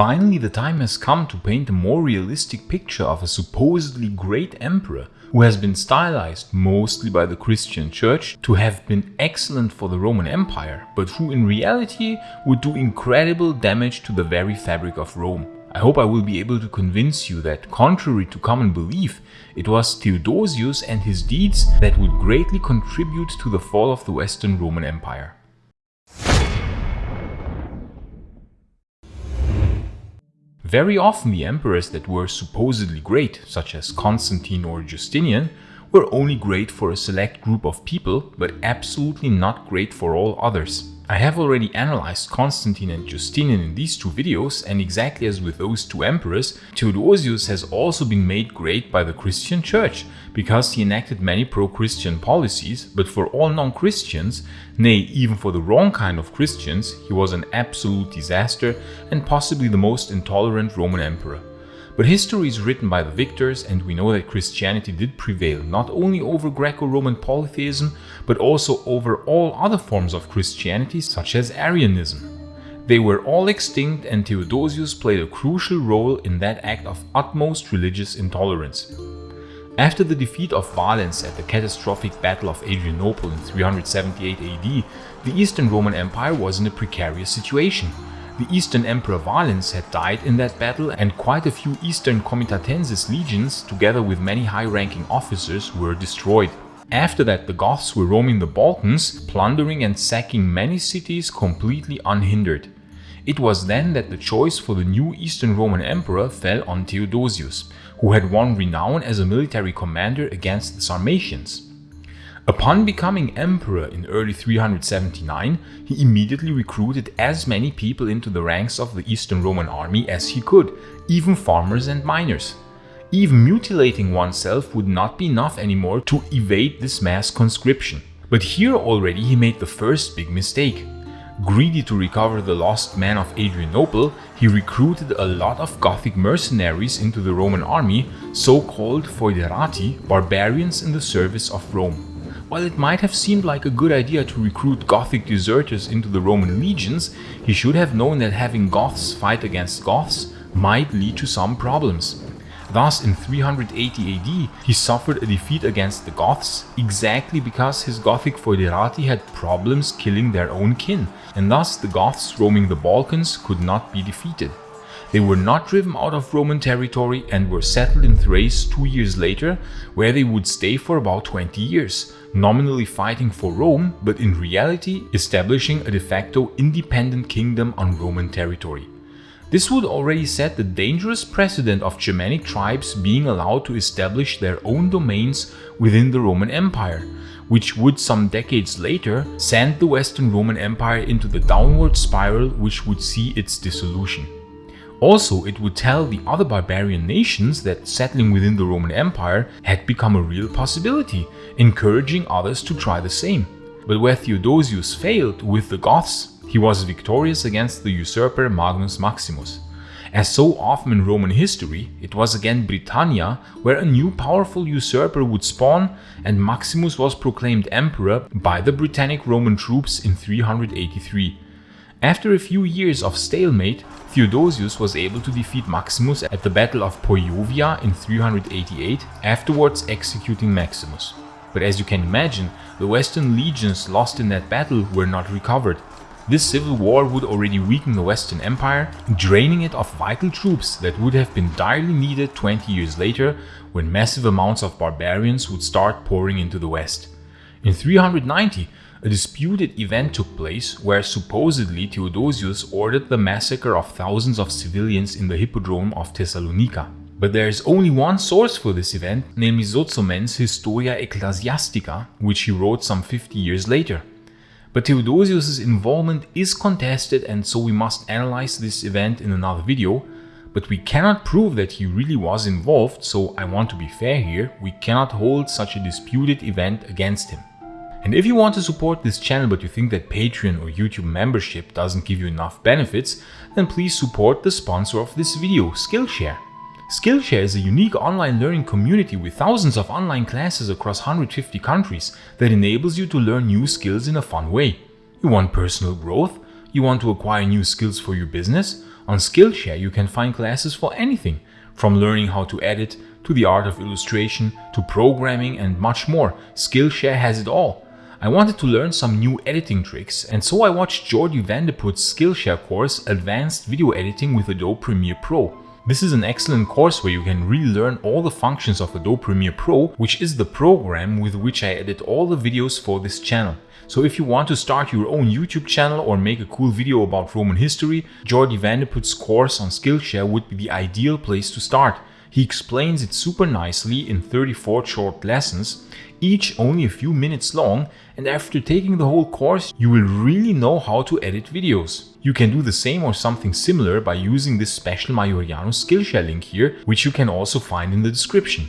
Finally, the time has come to paint a more realistic picture of a supposedly great emperor who has been stylized mostly by the Christian church to have been excellent for the Roman Empire, but who in reality would do incredible damage to the very fabric of Rome. I hope I will be able to convince you that, contrary to common belief, it was Theodosius and his deeds that would greatly contribute to the fall of the Western Roman Empire. Very often the emperors that were supposedly great, such as Constantine or Justinian, were only great for a select group of people, but absolutely not great for all others. I have already analyzed Constantine and Justinian in these two videos and exactly as with those two emperors, Theodosius has also been made great by the Christian church because he enacted many pro-Christian policies, but for all non-Christians, nay even for the wrong kind of Christians, he was an absolute disaster and possibly the most intolerant Roman emperor. But history is written by the victors and we know that Christianity did prevail not only over Greco-Roman polytheism but also over all other forms of Christianity such as Arianism. They were all extinct and Theodosius played a crucial role in that act of utmost religious intolerance. After the defeat of Valens at the catastrophic Battle of Adrianople in 378 AD, the Eastern Roman Empire was in a precarious situation. The Eastern Emperor Valens had died in that battle and quite a few Eastern Comitatensis legions, together with many high-ranking officers, were destroyed. After that the Goths were roaming the Balkans, plundering and sacking many cities completely unhindered. It was then that the choice for the new Eastern Roman Emperor fell on Theodosius, who had won renown as a military commander against the Sarmatians. Upon becoming emperor in early 379, he immediately recruited as many people into the ranks of the Eastern Roman army as he could, even farmers and miners. Even mutilating oneself would not be enough anymore to evade this mass conscription. But here already he made the first big mistake. Greedy to recover the lost men of Adrianople, he recruited a lot of Gothic mercenaries into the Roman army, so-called foederati, barbarians in the service of Rome. While it might have seemed like a good idea to recruit Gothic deserters into the Roman legions, he should have known that having Goths fight against Goths might lead to some problems. Thus, in 380 AD, he suffered a defeat against the Goths exactly because his Gothic foederati had problems killing their own kin, and thus the Goths roaming the Balkans could not be defeated. They were not driven out of Roman territory and were settled in Thrace two years later, where they would stay for about 20 years, nominally fighting for Rome, but in reality establishing a de facto independent kingdom on Roman territory. This would already set the dangerous precedent of Germanic tribes being allowed to establish their own domains within the Roman Empire, which would some decades later send the Western Roman Empire into the downward spiral which would see its dissolution. Also, it would tell the other barbarian nations that settling within the Roman Empire had become a real possibility, encouraging others to try the same. But where Theodosius failed with the Goths, he was victorious against the usurper Magnus Maximus. As so often in Roman history, it was again Britannia where a new powerful usurper would spawn and Maximus was proclaimed emperor by the Britannic Roman troops in 383. After a few years of stalemate, Theodosius was able to defeat Maximus at the Battle of Poetovia in 388, afterwards executing Maximus. But as you can imagine, the western legions lost in that battle were not recovered. This civil war would already weaken the Western Empire, draining it of vital troops that would have been direly needed 20 years later when massive amounts of barbarians would start pouring into the West. In 390, a disputed event took place where supposedly Theodosius ordered the massacre of thousands of civilians in the Hippodrome of Thessalonica. But there is only one source for this event, namely Sozomen's Historia Ecclesiastica, which he wrote some 50 years later. But Theodosius' involvement is contested and so we must analyze this event in another video, but we cannot prove that he really was involved, so I want to be fair here, we cannot hold such a disputed event against him. And if you want to support this channel but you think that Patreon or YouTube membership doesn't give you enough benefits, then please support the sponsor of this video, Skillshare. Skillshare is a unique online learning community with thousands of online classes across 150 countries that enables you to learn new skills in a fun way. You want personal growth? You want to acquire new skills for your business? On Skillshare you can find classes for anything, from learning how to edit, to the art of illustration, to programming and much more. Skillshare has it all. I wanted to learn some new editing tricks and so I watched Jordi Vandeput's Skillshare course Advanced Video Editing with Adobe Premiere Pro. This is an excellent course where you can really learn all the functions of Adobe Premiere Pro, which is the program with which I edit all the videos for this channel. So if you want to start your own YouTube channel or make a cool video about Roman history, Jordi Vandeput's course on Skillshare would be the ideal place to start. He explains it super nicely in 34 short lessons, each only a few minutes long, and after taking the whole course you will really know how to edit videos. You can do the same or something similar by using this special Majoriano Skillshare link here, which you can also find in the description.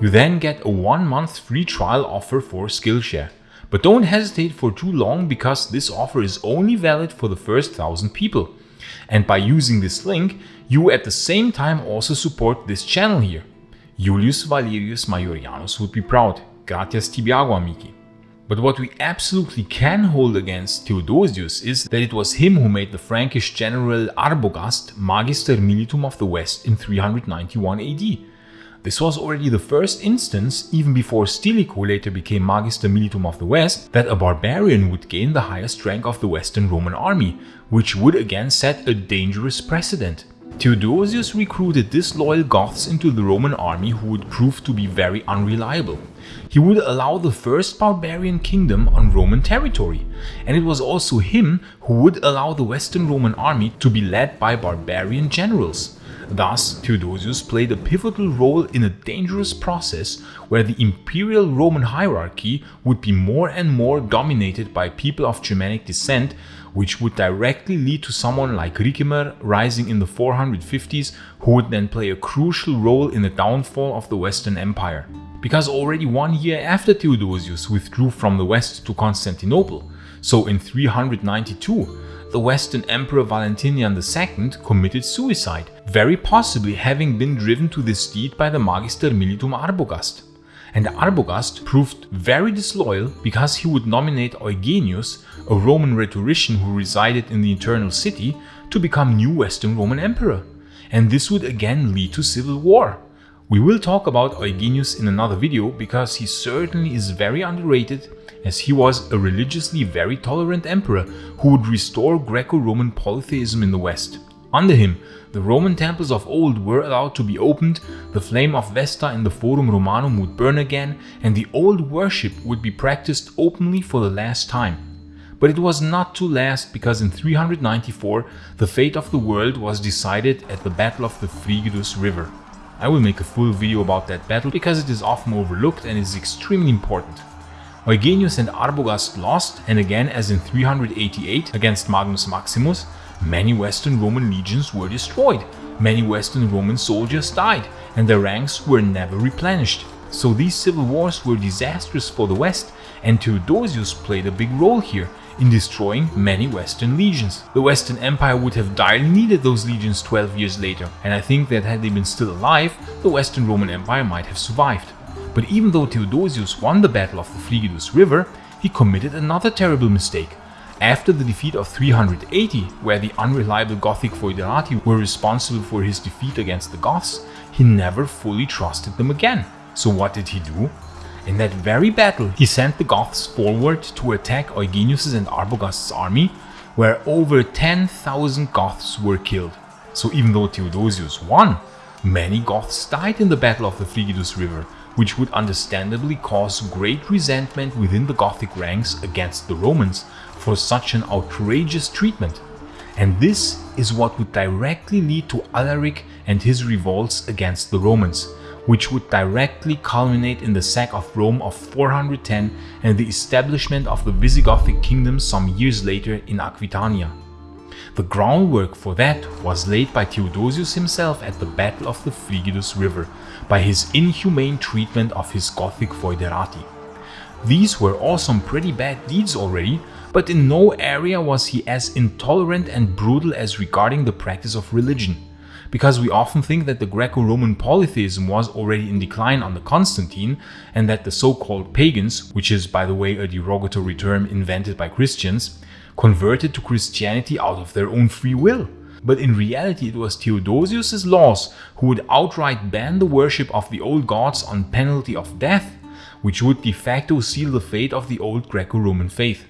You then get a one month free trial offer for Skillshare. But don't hesitate for too long because this offer is only valid for the first thousand people. And by using this link, you at the same time also support this channel here. Julius Valerius Majorianus would be proud. Gratias tibi ago amici. But what we absolutely can hold against Theodosius is that it was him who made the Frankish general Arbogast Magister Militum of the West in 391 AD. This was already the first instance, even before Stilicho later became Magister Militum of the West, that a barbarian would gain the highest rank of the Western Roman army, which would again set a dangerous precedent. Theodosius recruited disloyal Goths into the Roman army who would prove to be very unreliable. He would allow the first barbarian kingdom on Roman territory, and it was also him who would allow the Western Roman army to be led by barbarian generals. Thus, Theodosius played a pivotal role in a dangerous process where the imperial Roman hierarchy would be more and more dominated by people of Germanic descent, which would directly lead to someone like Ricimer rising in the 450s who would then play a crucial role in the downfall of the Western Empire. Because already one year after Theodosius withdrew from the west to Constantinople, so in 392, the Western Emperor Valentinian II committed suicide, very possibly having been driven to this deed by the Magister Militum Arbogast. And Arbogast proved very disloyal because he would nominate Eugenius, a Roman rhetorician who resided in the Eternal City, to become new Western Roman Emperor. And this would again lead to civil war. We will talk about Eugenius in another video because he certainly is very underrated as he was a religiously very tolerant emperor who would restore Greco-Roman polytheism in the West. Under him, the Roman temples of old were allowed to be opened, the flame of Vesta in the Forum Romanum would burn again, and the old worship would be practiced openly for the last time. But it was not to last because in 394 the fate of the world was decided at the Battle of the Frigidus River. I will make a full video about that battle because it is often overlooked and is extremely important. Eugenius and Arbogast lost, and again as in 388 against Magnus Maximus, many Western Roman legions were destroyed, many Western Roman soldiers died, and their ranks were never replenished. So these civil wars were disastrous for the West, and Theodosius played a big role here in destroying many Western legions. The Western Empire would have direly needed those legions 12 years later, and I think that had they been still alive, the Western Roman Empire might have survived. But even though Theodosius won the battle of the Frigidus River, he committed another terrible mistake. After the defeat of 380, where the unreliable Gothic foederati were responsible for his defeat against the Goths, he never fully trusted them again. So what did he do? In that very battle, he sent the Goths forward to attack Eugenius' and Arbogast's army, where over 10,000 Goths were killed. So even though Theodosius won, many Goths died in the battle of the Frigidus River, which would understandably cause great resentment within the Gothic ranks against the Romans for such an outrageous treatment. And this is what would directly lead to Alaric and his revolts against the Romans, which would directly culminate in the sack of Rome of 410 and the establishment of the Visigothic kingdom some years later in Aquitania. The groundwork for that was laid by Theodosius himself at the Battle of the Frigidus River, by his inhumane treatment of his Gothic foederati. These were all some pretty bad deeds already, but in no area was he as intolerant and brutal as regarding the practice of religion. Because we often think that the Greco-Roman polytheism was already in decline under Constantine and that the so-called pagans, which is by the way a derogatory term invented by Christians, converted to Christianity out of their own free will. but in reality it was Theodosius's laws who would outright ban the worship of the old gods on penalty of death, which would de facto seal the fate of the old Greco-Roman faith.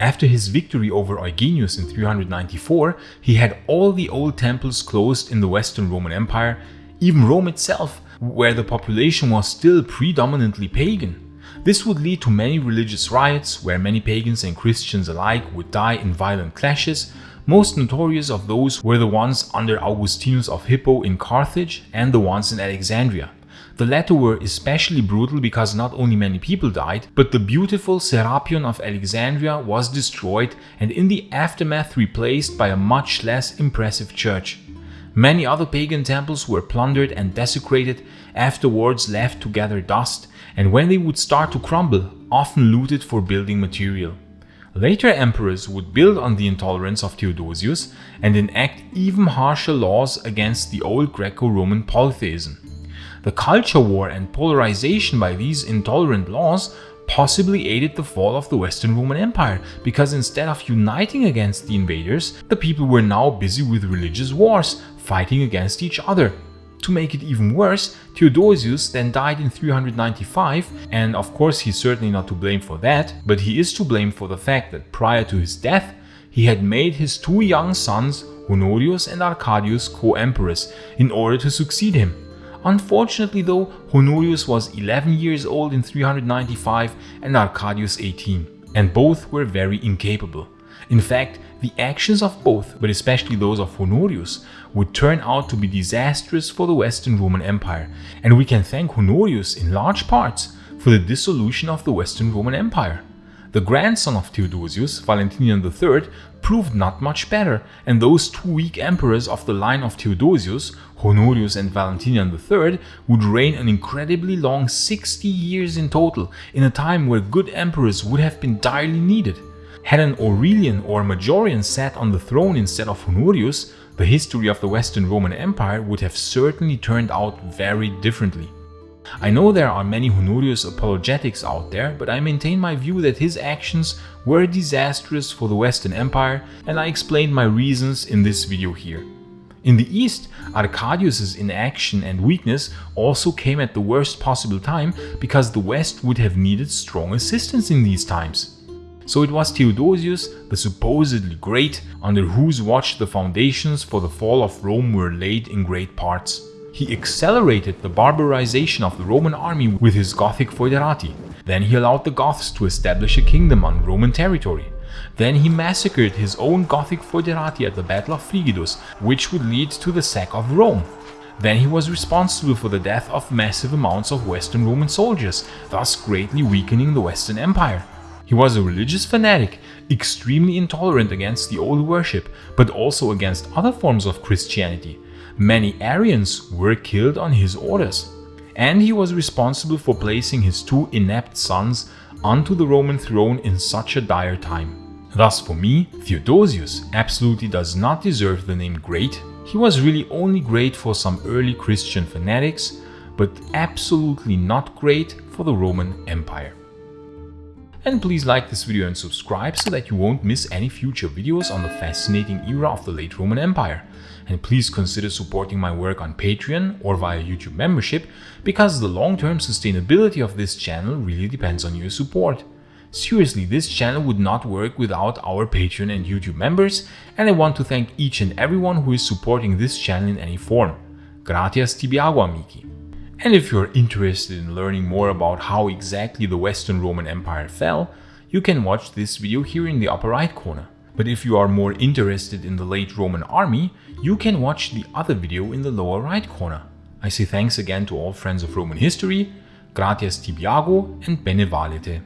After his victory over Eugenius in 394, he had all the old temples closed in the Western Roman Empire, even Rome itself, where the population was still predominantly pagan. This would lead to many religious riots, where many pagans and Christians alike would die in violent clashes, most notorious of those were the ones under Augustinus of Hippo in Carthage and the ones in Alexandria. The latter were especially brutal because not only many people died, but the beautiful Serapion of Alexandria was destroyed and in the aftermath replaced by a much less impressive church. Many other pagan temples were plundered and desecrated, afterwards left to gather dust, and when they would start to crumble, often looted for building material. Later emperors would build on the intolerance of Theodosius and enact even harsher laws against the old Greco-Roman polytheism. The culture war and polarization by these intolerant laws possibly aided the fall of the Western Roman Empire, because instead of uniting against the invaders, the people were now busy with religious wars, fighting against each other. To make it even worse, Theodosius then died in 395 and of course he's certainly not to blame for that, but he is to blame for the fact that prior to his death, he had made his two young sons, Honorius and Arcadius, co-emperors in order to succeed him. Unfortunately though, Honorius was 11 years old in 395 and Arcadius 18, and both were very incapable. In fact, the actions of both, but especially those of Honorius, would turn out to be disastrous for the Western Roman Empire, and we can thank Honorius in large parts for the dissolution of the Western Roman Empire. The grandson of Theodosius, Valentinian III, proved not much better, and those two weak emperors of the line of Theodosius, Honorius and Valentinian III, would reign an incredibly long 60 years in total, in a time where good emperors would have been direly needed. Had an Aurelian or Majorian sat on the throne instead of Honorius, the history of the Western Roman Empire would have certainly turned out very differently. I know there are many Honorius apologetics out there, but I maintain my view that his actions were disastrous for the Western Empire and I explained my reasons in this video here. In the East, Arcadius's inaction and weakness also came at the worst possible time because the West would have needed strong assistance in these times. So it was Theodosius, the supposedly great, under whose watch the foundations for the fall of Rome were laid in great parts. He accelerated the barbarization of the Roman army with his Gothic foederati. Then he allowed the Goths to establish a kingdom on Roman territory. Then he massacred his own Gothic foederati at the Battle of Frigidus, which would lead to the sack of Rome. Then he was responsible for the death of massive amounts of Western Roman soldiers, thus greatly weakening the Western Empire. He was a religious fanatic, extremely intolerant against the old worship, but also against other forms of Christianity. Many Arians were killed on his orders. And he was responsible for placing his two inept sons onto the Roman throne in such a dire time. Thus for me, Theodosius absolutely does not deserve the name great. He was really only great for some early Christian fanatics, but absolutely not great for the Roman Empire. And please like this video and subscribe so that you won't miss any future videos on the fascinating era of the late Roman Empire. And please consider supporting my work on Patreon or via YouTube membership because the long-term sustainability of this channel really depends on your support. Seriously, this channel would not work without our Patreon and YouTube members and I want to thank each and everyone who is supporting this channel in any form. Gratias tibi ago amici. And if you're interested in learning more about how exactly the Western Roman Empire fell, you can watch this video here in the upper right corner. But if you are more interested in the late Roman army, you can watch the other video in the lower right corner. I say thanks again to all friends of Roman history, gratias tibi ago and bene valete.